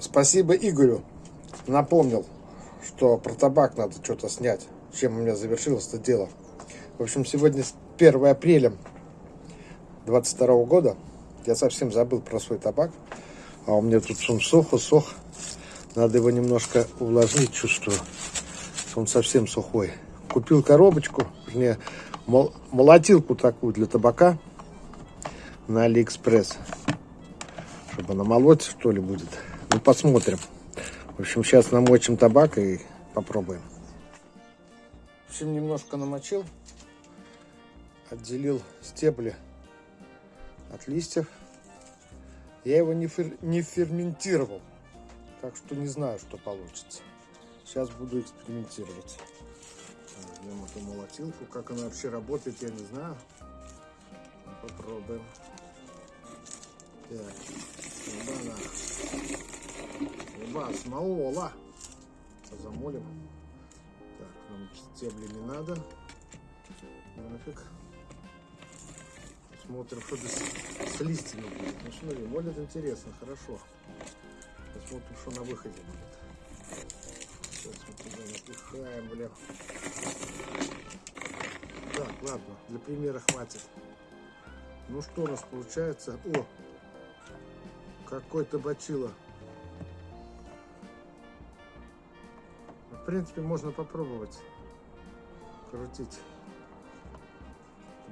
Спасибо Игорю. Напомнил, что про табак надо что-то снять. Чем у меня завершилось это дело. В общем, сегодня 1 апреля 22 года. Я совсем забыл про свой табак. А у меня тут он сох, усох. Надо его немножко увлажнить, чувствую. Он совсем сухой. Купил коробочку, вернее, молотилку такую для табака на Алиэкспресс. Чтобы намолоть, что ли, будет. Ну, посмотрим. В общем, сейчас намочим табак и попробуем. В общем, немножко намочил. Отделил стебли от листьев. Я его не, фер... не ферментировал. Так что не знаю, что получится. Сейчас буду экспериментировать. Возьмем эту молотилку. Как она вообще работает, я не знаю. Попробуем. Так, оба-на. Оба, смола. Замолим. Так, нам стебли не надо. Нафиг. Смотрим, что здесь с листьями будет. Ну, смотри, молит интересно, хорошо. Посмотрим, что на выходе будет. Сейчас мы туда напихаем, бля. Так, ладно, для примера хватит. Ну что у нас получается? О, какой-то бачило. Принципе, можно попробовать крутить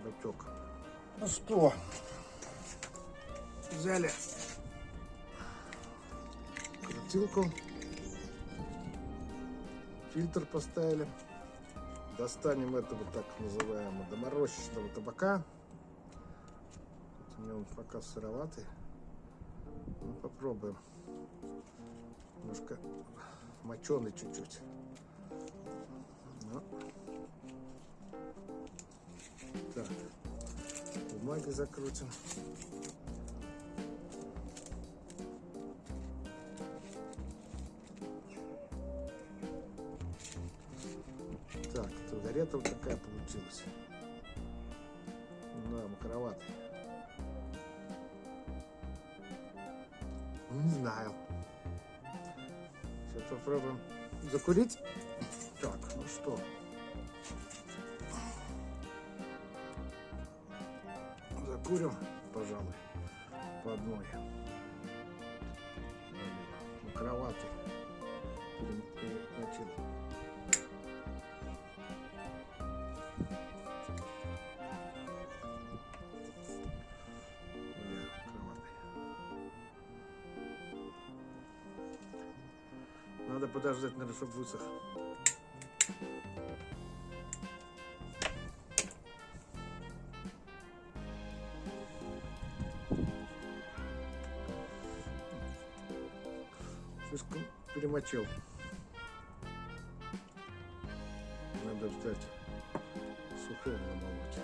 бачок. Ну что, взяли крутилку, фильтр поставили, достанем этого так называемого доморощенного табака. У меня он пока сыроватый. Ну, попробуем. Немножко моченый чуть-чуть. Ну. Так. Бумаги закрутим. Так, туалета вот такая получилась. Да, макроватый. Не знаю. Попробуем закурить. Так, ну что. Закурим, пожалуй, по одной. На кровати подождать, наверное, чтобы высох. Слишком перемочил. Надо ждать сухого намолоть.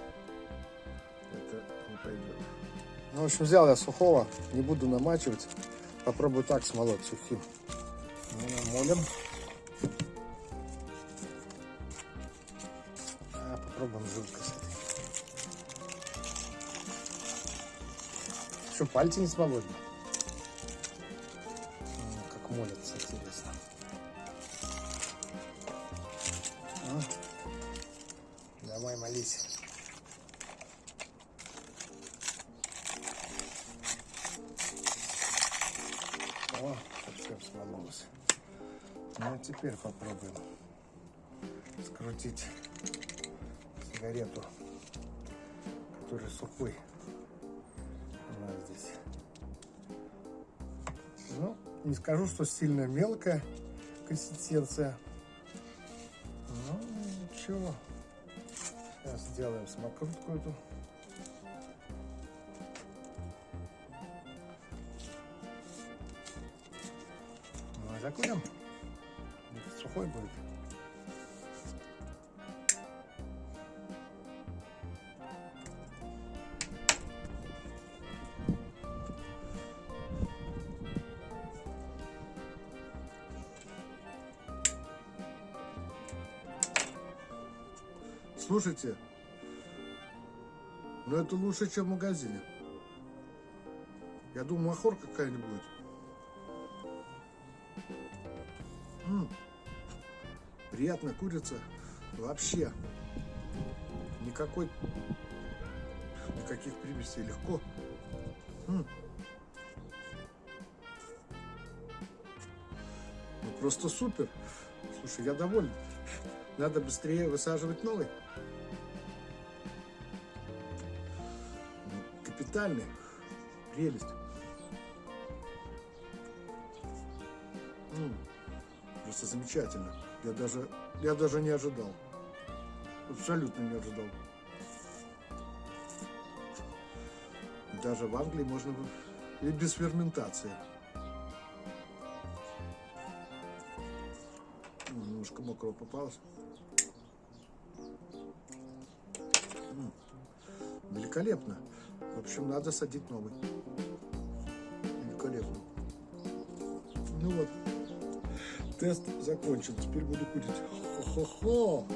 Это не пойдет. Ну, в общем, взял я сухого. Не буду намачивать. Попробую так смолоть сухим. Ну, намолим. А, попробуем жидкость. Что, пальцы не смолоть? Как молятся, интересно. А? Давай, молись. О, совсем смололось. Ну, а теперь попробуем скрутить сигарету, который сухой. Она здесь. Ну, не скажу, что сильно мелкая консистенция. Ну, ничего. Сейчас сделаем самокрутку эту. Ну, закурим. Сухой будет. Слушайте, но это лучше, чем в магазине. Я думаю, махор какая-нибудь будет. М. Приятно курица. Вообще. Никакой, никаких примесей. Легко. М. Ну, просто супер. Слушай, я доволен. Надо быстрее высаживать новый. Ну, Капитальный. Прелесть. М, Просто замечательно. Я даже, я даже не ожидал. Абсолютно не ожидал. Даже в Англии можно и без ферментации. Немножко мокрого попалось. Великолепно. В общем, надо садить новый. Великолепно. Ну вот, тест закончен. Теперь буду курить. Хо-хо-хо.